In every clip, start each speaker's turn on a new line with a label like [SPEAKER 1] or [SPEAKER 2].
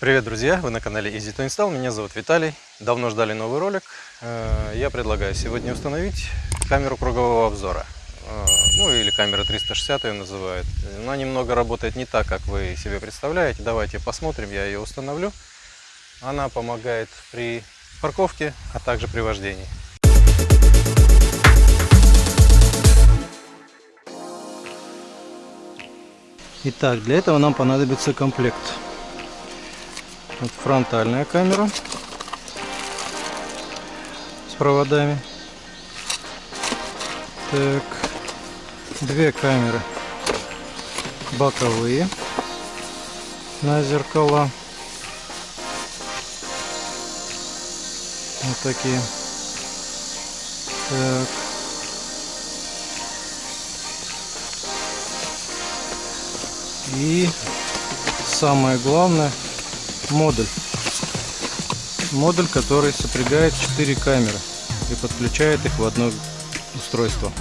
[SPEAKER 1] Привет, друзья! Вы на канале Easy to Install. Меня зовут Виталий. Давно ждали новый ролик. Э, я предлагаю сегодня установить камеру кругового обзора. Э, ну или камера 360 ее называют. Она немного работает не так, как вы себе представляете. Давайте посмотрим, я ее установлю. Она помогает при парковке, а также при вождении. Итак, для этого нам понадобится комплект вот фронтальная камера с проводами. Так, две камеры боковые на зеркала. Вот такие. Так. И самое главное модуль. Модуль, который сопрягает 4 камеры и подключает их в одно устройство.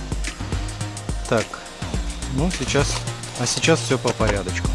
[SPEAKER 1] Так, ну сейчас, а сейчас все по порядочку.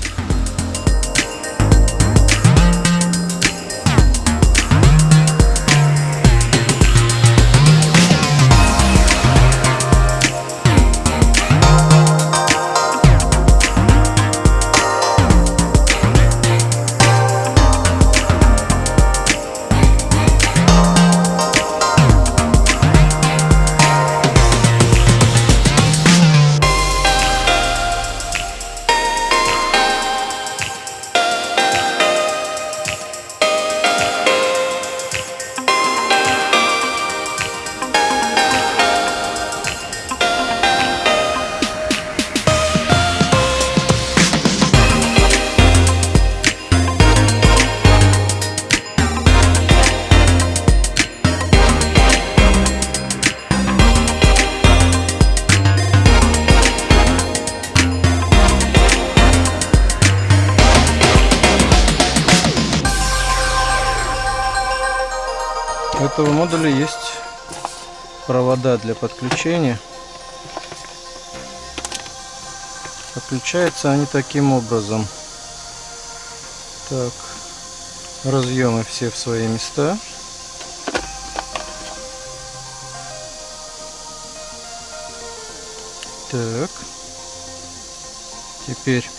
[SPEAKER 1] Модуля есть провода для подключения. Подключаются они таким образом. Так, разъемы все в свои места. Так, теперь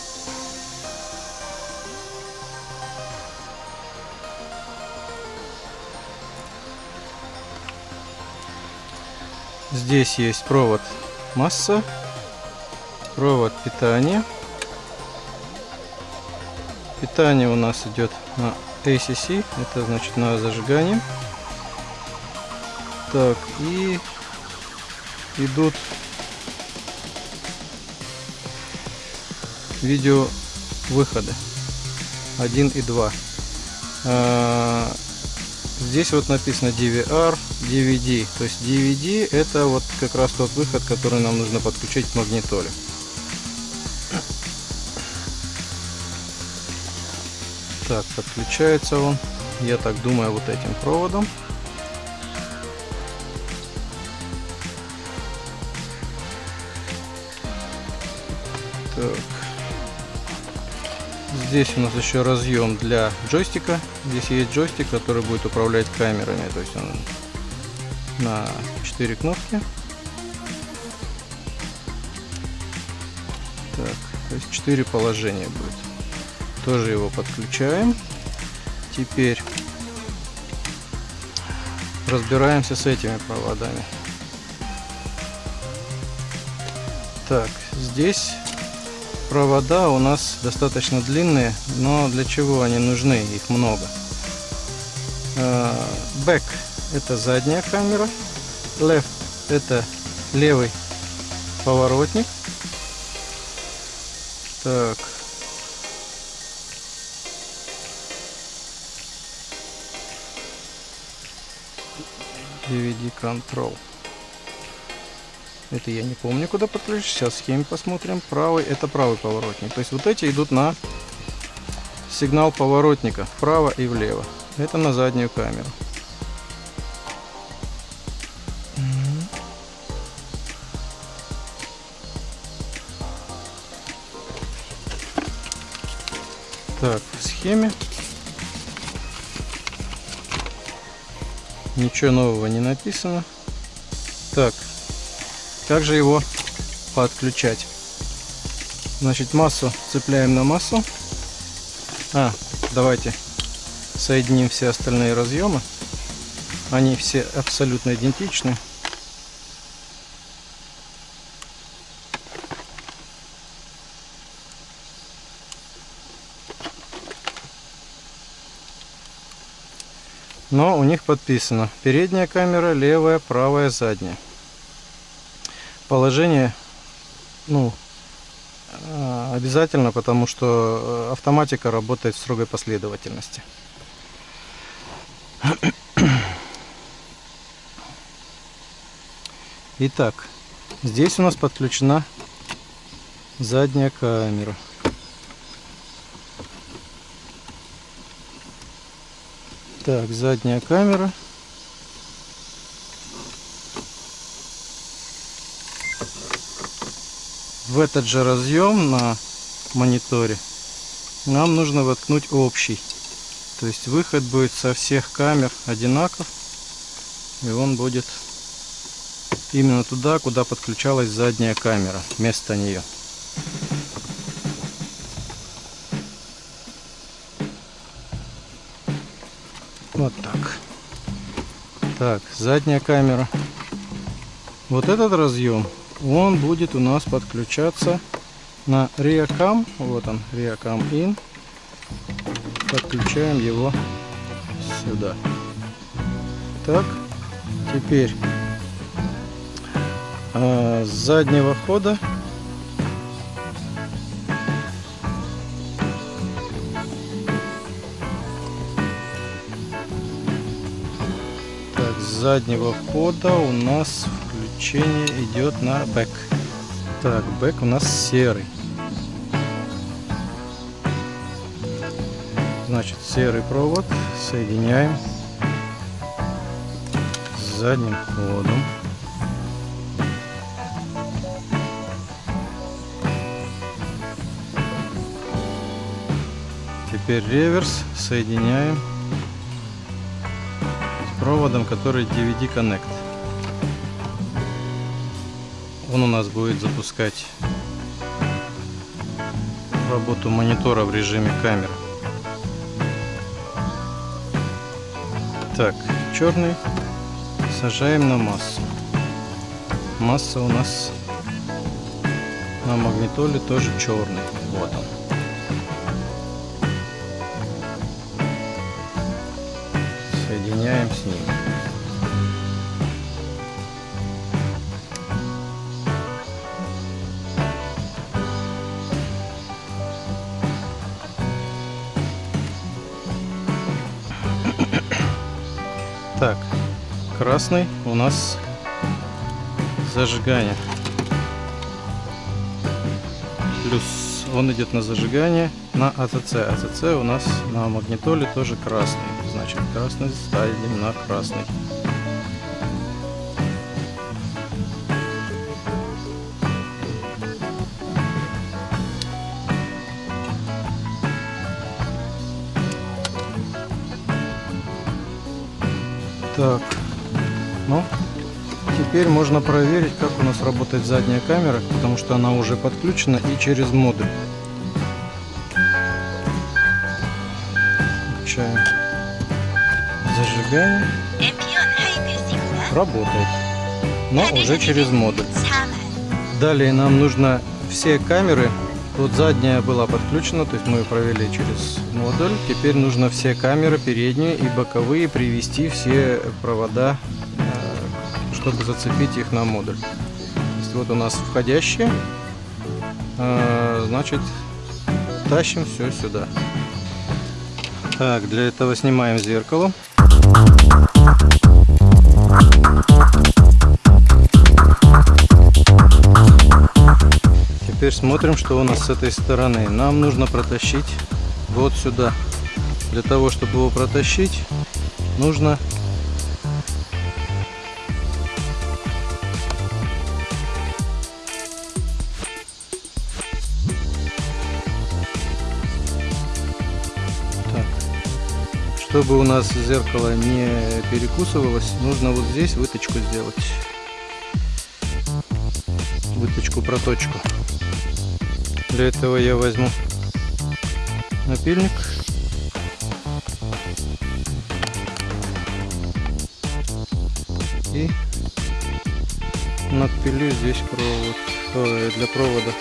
[SPEAKER 1] Здесь есть провод масса, провод питания. Питание у нас идет на ACC, это значит на зажигание. Так, и идут видео выходы 1 и 2 Здесь вот написано DVR, DVD. То есть DVD это вот как раз тот выход, который нам нужно подключить к магнитоле. Так, подключается он, я так думаю, вот этим проводом. Здесь у нас еще разъем для джойстика. Здесь есть джойстик, который будет управлять камерами. То есть он на 4 кнопки. Так, то есть 4 положения будет. Тоже его подключаем. Теперь разбираемся с этими проводами. Так, здесь провода у нас достаточно длинные, но для чего они нужны? Их много. Back э, это задняя камера, left это левый поворотник. Так. DVD Control. Это я не помню, куда подключу. Сейчас схеме посмотрим. Правый, это правый поворотник. То есть вот эти идут на сигнал поворотника вправо и влево. Это на заднюю камеру. Так, в схеме ничего нового не написано. Так, как же его подключать? Значит, массу цепляем на массу. А, давайте соединим все остальные разъемы. Они все абсолютно идентичны. Но у них подписано передняя камера, левая, правая, задняя. Положение, ну, а, обязательно, потому что э, автоматика работает в строгой последовательности. Итак, здесь у нас подключена задняя камера. Так, задняя камера. В этот же разъем на мониторе нам нужно воткнуть общий. То есть выход будет со всех камер одинаков. И он будет именно туда, куда подключалась задняя камера, вместо нее. Вот так. Так, задняя камера. Вот этот разъем, он будет у нас подключаться на ReaCam. Вот он, ReaCam In. Подключаем его сюда. Так, теперь с заднего хода заднего хода у нас включение идет на бэк. Так, бэк у нас серый. Значит, серый провод соединяем с задним ходом. Теперь реверс соединяем проводом, который DVD Connect. Он у нас будет запускать работу монитора в режиме камеры. Так, черный сажаем на массу. Масса у нас на магнитоле тоже черный. Красный у нас зажигание. Плюс он идет на зажигание на АЦЦ. АЦЦ у нас на магнитоле тоже красный. Значит, красный ставим на красный. Можно проверить, как у нас работает задняя камера, потому что она уже подключена и через модуль. Включаем зажигание. Работает, но уже через модуль. Далее нам нужно все камеры вот задняя была подключена, то есть мы ее провели через модуль. Теперь нужно все камеры, передние и боковые, привести все провода, чтобы зацепить их на модуль. Вот у нас входящие, э, значит тащим все сюда. Так, для этого снимаем зеркало. Теперь смотрим, что у нас с этой стороны. Нам нужно протащить вот сюда. Для того, чтобы его протащить, нужно чтобы у нас зеркало не перекусывалось, нужно вот здесь выточку сделать. Выточку, проточку. Для этого я возьму напильник. И надпилю здесь провод ой, для провода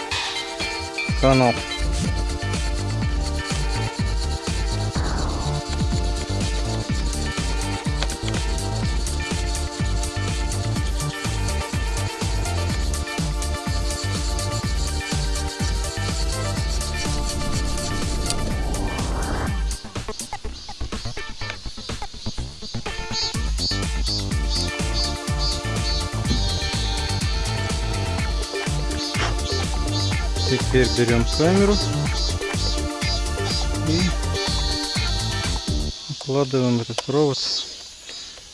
[SPEAKER 1] канал. Теперь берем камеру и укладываем этот провод.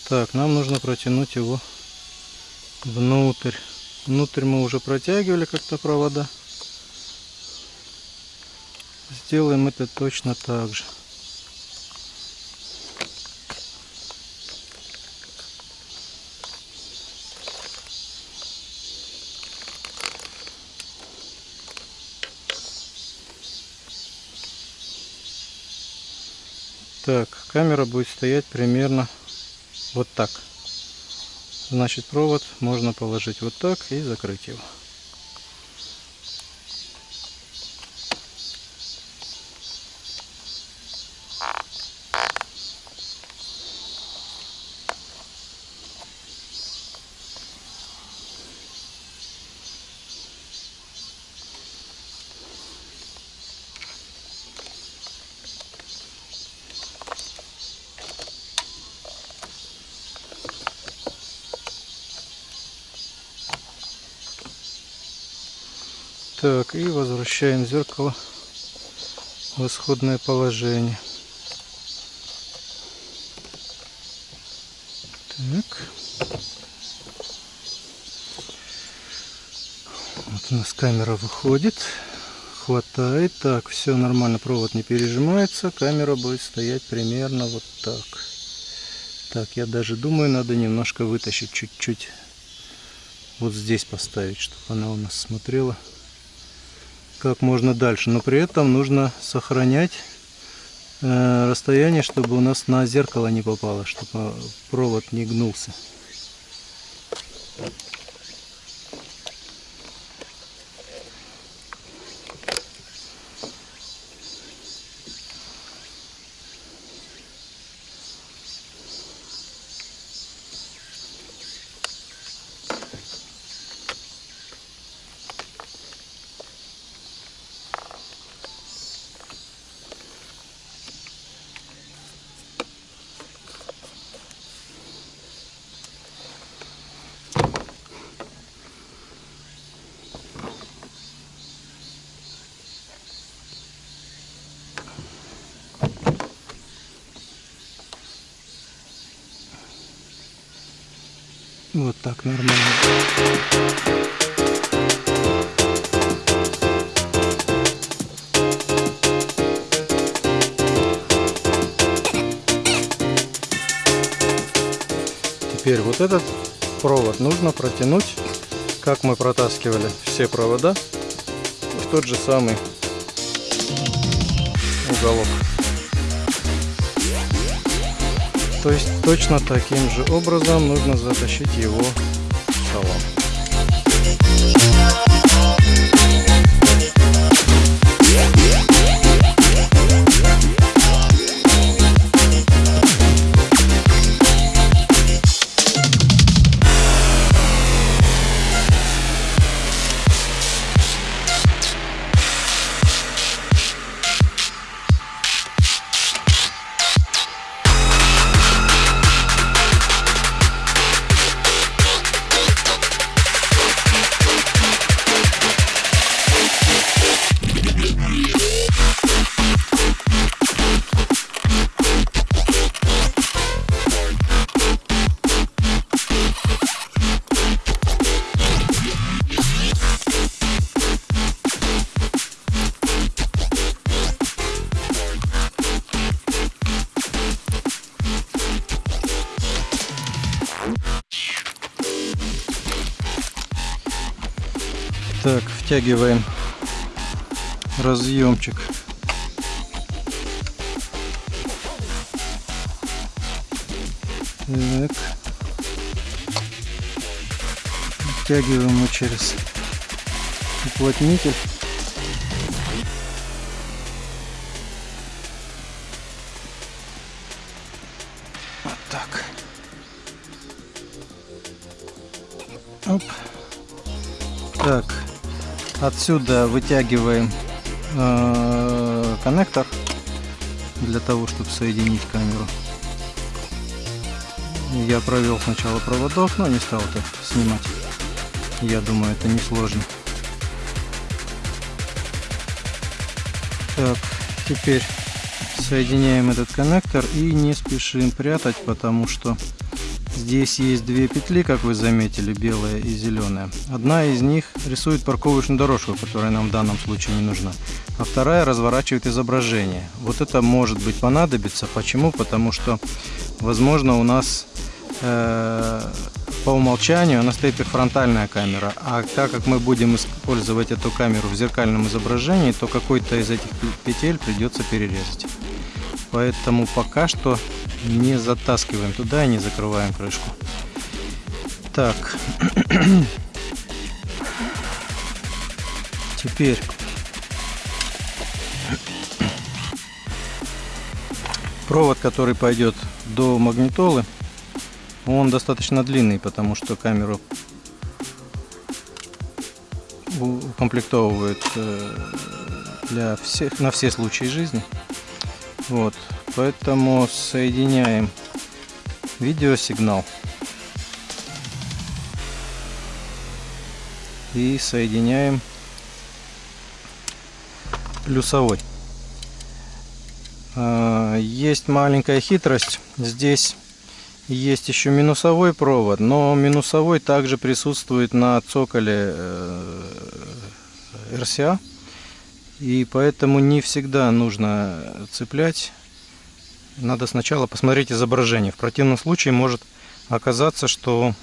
[SPEAKER 1] Так, нам нужно протянуть его внутрь. Внутрь мы уже протягивали как-то провода. Сделаем это точно так же. Так, камера будет стоять примерно вот так. Значит, провод можно положить вот так и закрыть его. Так, и возвращаем зеркало в исходное положение. Так. Вот у нас камера выходит. Хватает. Так, все нормально, провод не пережимается. Камера будет стоять примерно вот так. Так, я даже думаю, надо немножко вытащить чуть-чуть. Вот здесь поставить, чтобы она у нас смотрела как можно дальше. Но при этом нужно сохранять э, расстояние, чтобы у нас на зеркало не попало, чтобы провод не гнулся. Вот так нормально. Теперь вот этот провод нужно протянуть, как мы протаскивали все провода, в тот же самый уголок. То есть точно таким же образом нужно затащить его в. Так, втягиваем разъемчик. Так. Втягиваем его через уплотнитель. Вот так. Оп. Так, отсюда вытягиваем э, коннектор для того, чтобы соединить камеру. Я провел сначала проводов, но не стал это снимать. Я думаю, это не сложно. Так, теперь соединяем этот коннектор и не спешим прятать, потому что здесь есть две петли, как вы заметили, белая и зеленая. Одна из них рисует парковочную дорожку, которая нам в данном случае не нужна, а вторая разворачивает изображение. Вот это может быть понадобится. Почему? Потому что, возможно, у нас э, по умолчанию стоит как фронтальная камера, а так как мы будем использовать эту камеру в зеркальном изображении, то какой-то из этих петель придется перерезать. Поэтому пока что не затаскиваем туда и не закрываем крышку. Так. Теперь провод, который пойдет до магнитолы, он достаточно длинный, потому что камеру укомплектовывают э, для всех, на все случаи жизни. Вот, поэтому соединяем видеосигнал и соединяем плюсовой. А, есть маленькая хитрость. Здесь есть еще минусовой провод, но минусовой также присутствует на цоколе RCA. Э, И поэтому не всегда нужно цеплять. Надо сначала посмотреть изображение. В противном случае может оказаться, что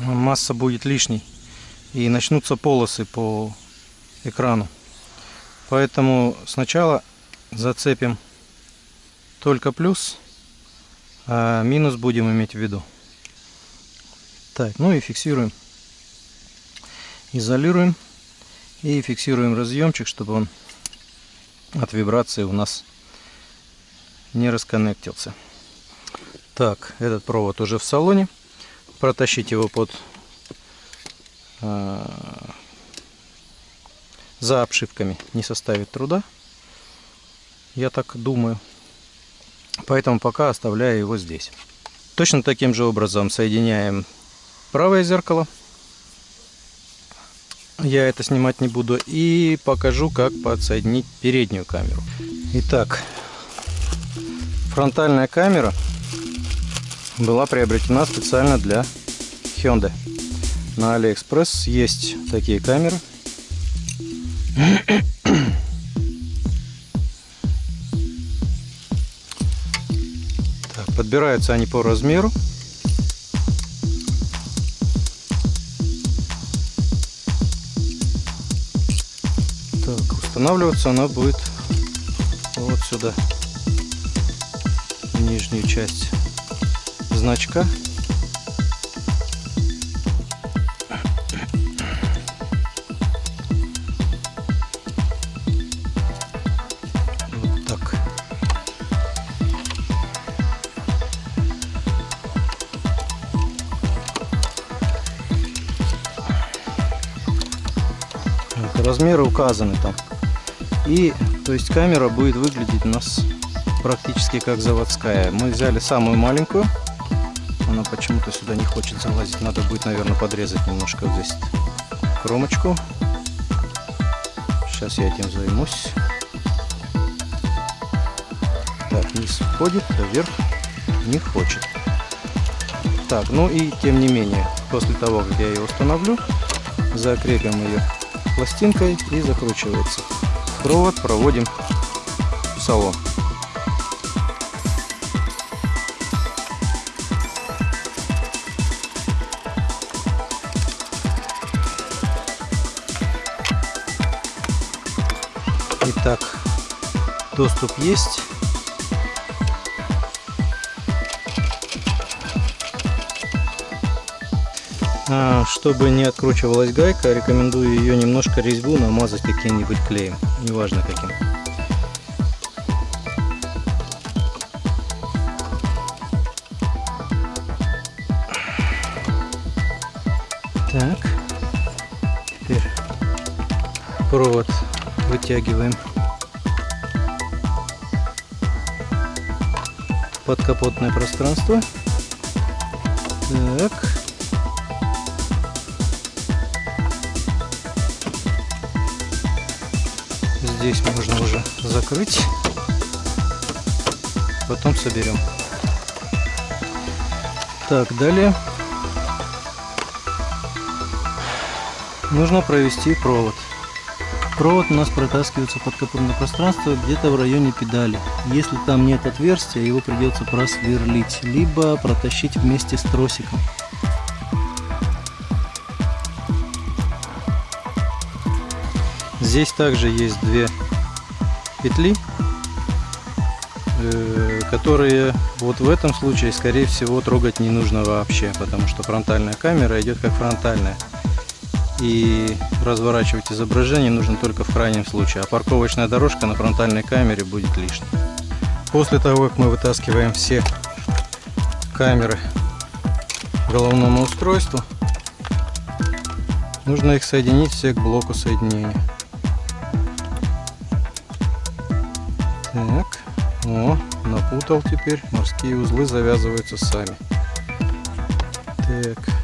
[SPEAKER 1] масса будет лишней. И начнутся полосы по экрану. Поэтому сначала зацепим только плюс а минус будем иметь в виду. Так, ну и фиксируем. Изолируем и фиксируем разъемчик, чтобы он от вибрации у нас не расконнектился. Так, этот провод уже в салоне. Протащить его под э, за обшивками не составит труда. Я так думаю. Поэтому пока оставляю его здесь. Точно таким же образом соединяем правое зеркало. Я это снимать не буду. И покажу, как подсоединить переднюю камеру. Итак, фронтальная камера была приобретена специально для Hyundai. На AliExpress есть такие камеры. Подбираются они по размеру. Так, устанавливаться она будет вот сюда, нижнюю часть значка. размеры указаны там. И, то есть камера будет выглядеть у нас практически как заводская. Мы взяли самую маленькую. Она почему-то сюда не хочет залазить. Надо будет, наверное, подрезать немножко здесь кромочку. Сейчас я этим займусь. Так, низ входит, а вверх не хочет. Так, ну и тем не менее, после того, как я ее установлю, закрепим ее пластинкой и закручивается. Провод проводим в салон. Доступ есть. А, чтобы не откручивалась гайка, рекомендую ее немножко резьбу намазать каким-нибудь клеем, неважно каким. Так, теперь провод вытягиваем подкапотное пространство. Так. Здесь можно уже закрыть. Потом соберем. Так, далее нужно провести провод. Провод у нас протаскивается под капотное пространство где-то в районе педали. Если там нет отверстия, его придется просверлить, либо протащить вместе с тросиком. Здесь также есть две петли, э, которые вот в этом случае, скорее всего, трогать не нужно вообще, потому что фронтальная камера идет как фронтальная и разворачивать изображение нужно только в крайнем случае, а парковочная дорожка на фронтальной камере будет лишней. После того, как мы вытаскиваем все камеры головному устройству, нужно их соединить все к блоку соединения. Так, о, напутал теперь, морские узлы завязываются сами. Так.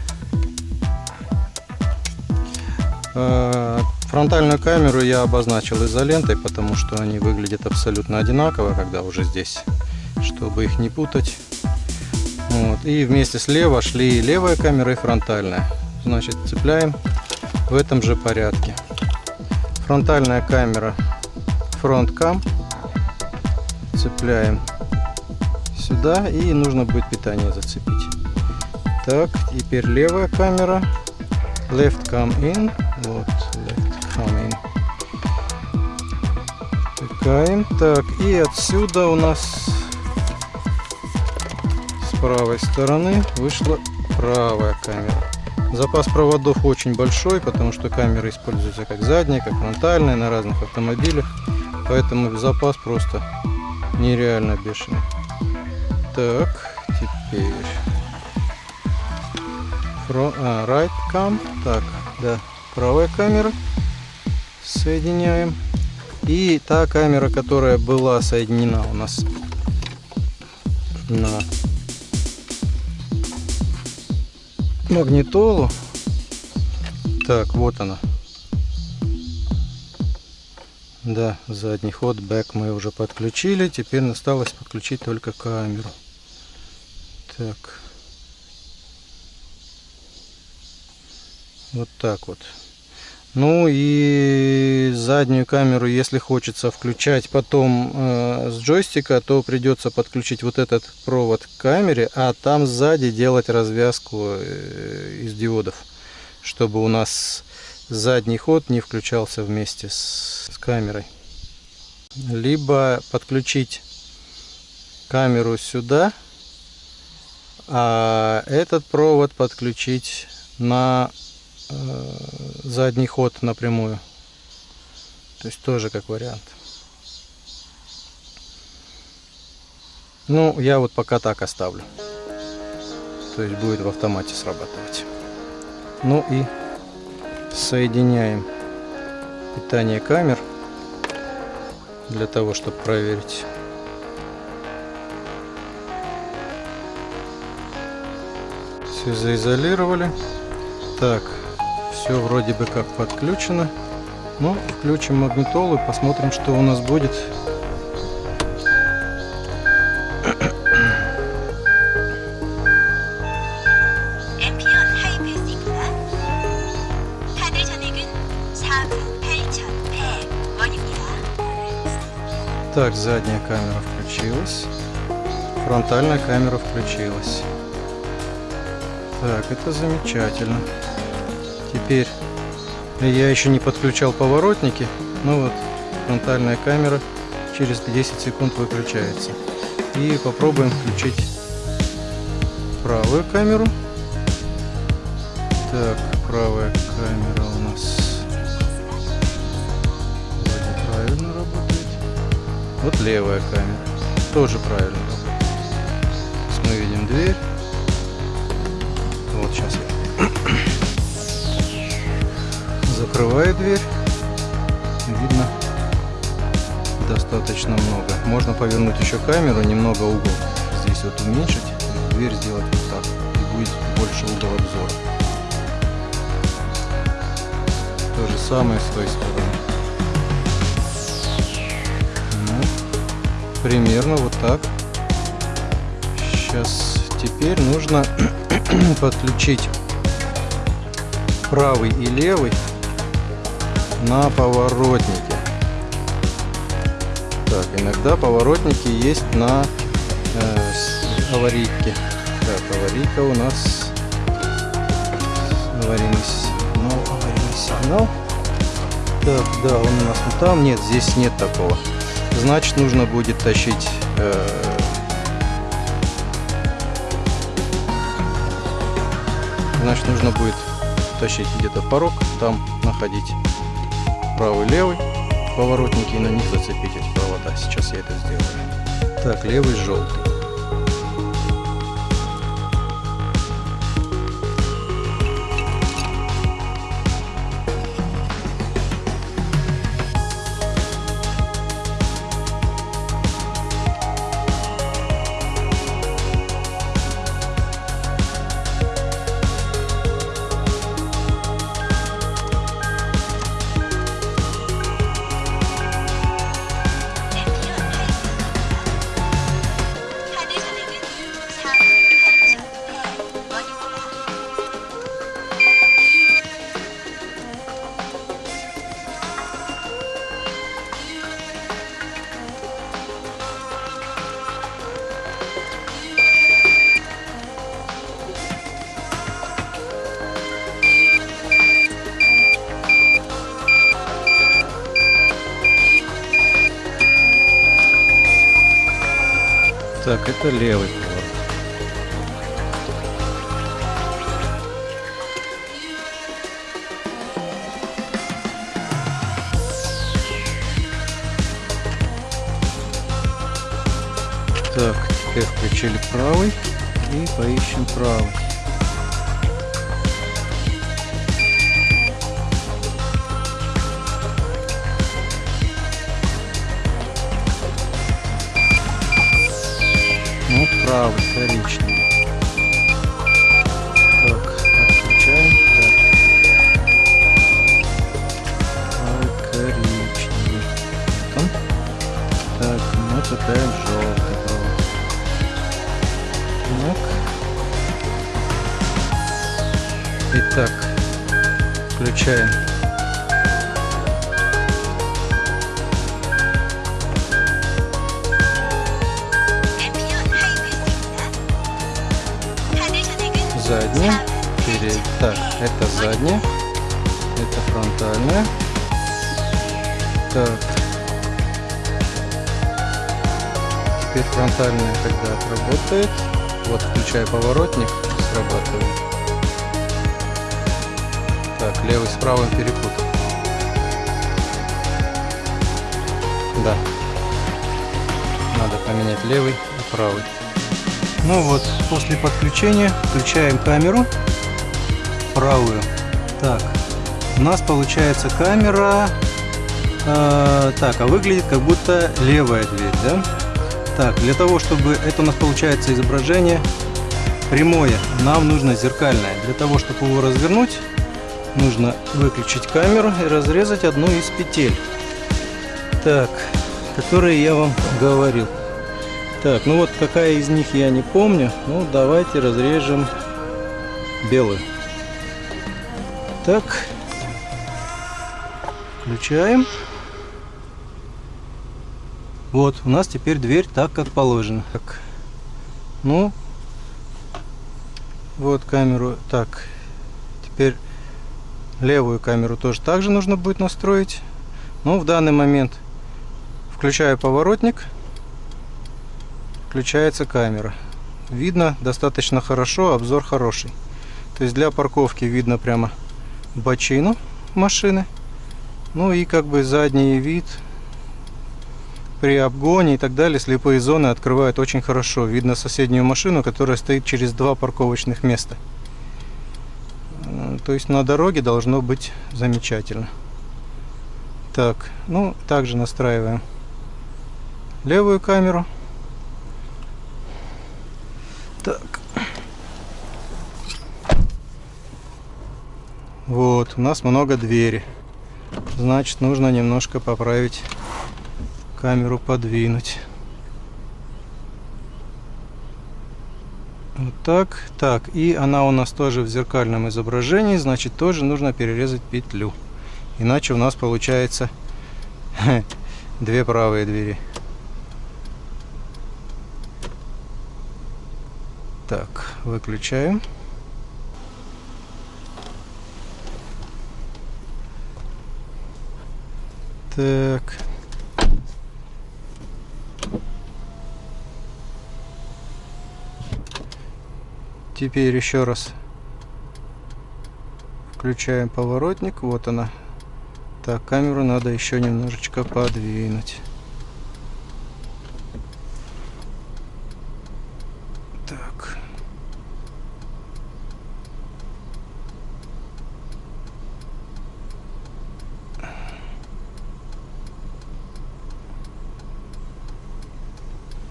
[SPEAKER 1] Фронтальную камеру я обозначил изолентой, потому что они выглядят абсолютно одинаково, когда уже здесь, чтобы их не путать. Вот. И вместе слева шли левая камера и фронтальная. Значит, цепляем в этом же порядке. Фронтальная камера фронткам цепляем сюда и нужно будет питание зацепить. Так, теперь левая камера left come in тыкаем так и отсюда у нас с правой стороны вышла правая камера запас проводов очень большой потому что камера используется как задняя как фронтальная на разных автомобилях поэтому запас просто нереально бешеный так теперь а, right cam. Так, да, правая камера. Соединяем. И та камера, которая была соединена у нас на магнитолу. Так, вот она. Да, задний ход, бэк мы уже подключили. Теперь осталось подключить только камеру. Так. Вот так вот. Ну и заднюю камеру, если хочется включать потом э, с джойстика, то придется подключить вот этот провод к камере, а там сзади делать развязку э, из диодов, чтобы у нас задний ход не включался вместе с, с камерой. Либо подключить камеру сюда, а этот провод подключить на задний ход напрямую. То есть тоже как вариант. Ну, я вот пока так оставлю. То есть будет в автомате срабатывать. Ну и соединяем питание камер для того, чтобы проверить. Все заизолировали. Так, все вроде бы как подключено. Ну, включим магнитолу и посмотрим, что у нас будет. Так, задняя камера включилась. Фронтальная камера включилась. Так, это замечательно. Теперь я еще не подключал поворотники. Ну вот, фронтальная камера через 10 секунд выключается. И попробуем включить правую камеру. Так, правая камера у нас вроде правильно работает. Вот левая камера тоже правильно работает. Мы видим дверь. Закрываю дверь. Видно достаточно много. Можно повернуть еще камеру, немного угол здесь вот уменьшить, дверь сделать вот так, и будет больше угол обзора. То же самое с той стороны. Ну, примерно вот так. Сейчас теперь нужно подключить правый и левый на поворотнике. Так, иногда поворотники есть на э, аварийке. Так, аварийка у нас аварийный сигнал, аварийный сигнал. Так, да, он у нас вот там. Нет, здесь нет такого. Значит, нужно будет тащить э, значит нужно будет тащить где-то порог, там находить правый-левый поворотники и на них зацепить эти провода. Сейчас я это сделаю. Так, левый желтый. Это левый Да. Надо поменять левый и правый. Ну вот, после подключения включаем камеру правую. Так, у нас получается камера... Э, так, а выглядит как будто левая дверь, да? Так, для того, чтобы это у нас получается изображение прямое, нам нужно зеркальное. Для того, чтобы его развернуть, нужно выключить камеру и разрезать одну из петель. Так, которые я вам говорил. Так, ну вот какая из них я не помню. Ну, давайте разрежем белую. Так. Включаем. Вот, у нас теперь дверь так, как положено. Так. Ну, вот камеру. Так, теперь левую камеру тоже также нужно будет настроить. Но в данный момент Включаю поворотник. Включается камера. Видно достаточно хорошо, обзор хороший. То есть для парковки видно прямо бочину машины. Ну и как бы задний вид при обгоне и так далее слепые зоны открывают очень хорошо. Видно соседнюю машину, которая стоит через два парковочных места. То есть на дороге должно быть замечательно. Так, ну также настраиваем левую камеру. Так. Вот, у нас много двери. Значит, нужно немножко поправить камеру, подвинуть. Вот так. Так, и она у нас тоже в зеркальном изображении, значит, тоже нужно перерезать петлю. Иначе у нас получается две правые двери. Так, выключаем. Так. Теперь еще раз включаем поворотник. Вот она. Так, камеру надо еще немножечко подвинуть. Так.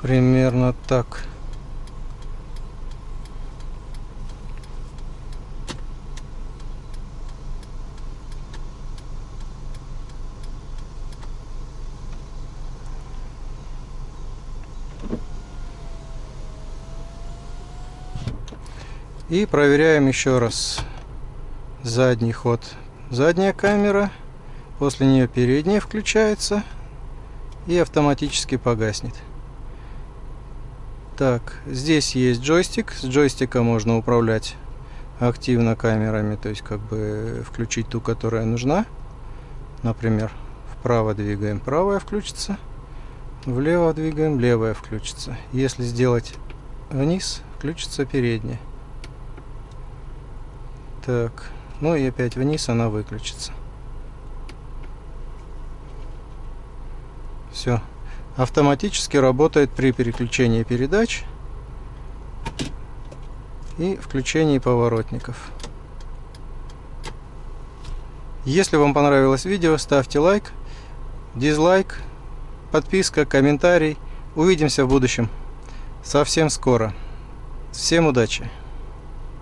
[SPEAKER 1] Примерно так. И проверяем еще раз задний ход. Задняя камера, после нее передняя включается и автоматически погаснет. Так, здесь есть джойстик. С джойстика можно управлять активно камерами, то есть как бы включить ту, которая нужна. Например, вправо двигаем, правая включится. Влево двигаем, левая включится. Если сделать вниз, включится передняя. Так, ну и опять вниз она выключится. Все. Автоматически работает при переключении передач и включении поворотников. Если вам понравилось видео, ставьте лайк, дизлайк, подписка, комментарий. Увидимся в будущем. Совсем скоро. Всем удачи!